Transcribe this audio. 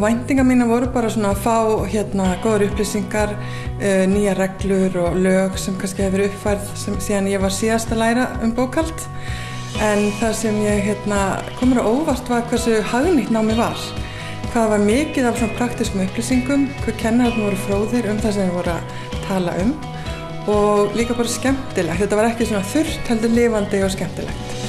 væntinga mína voru bara svona að fá hérna góður upplýsingar, eh, uh, nýja reglur og lög sem kannski hefur verið uppfærð sem, síðan ég var síðast að læra um bókald. En það sem ég hérna, komur á óvart var hversu hagnýtt námi var. Hvað var mikið af svona praktiskum upplýsingum, hvað kennararnir voru fróðir um það sem þeir voru að tala um og líka bara skemmtilegt. Þetta var ekki svona þurrt heldur lifandi og skemmtilegt.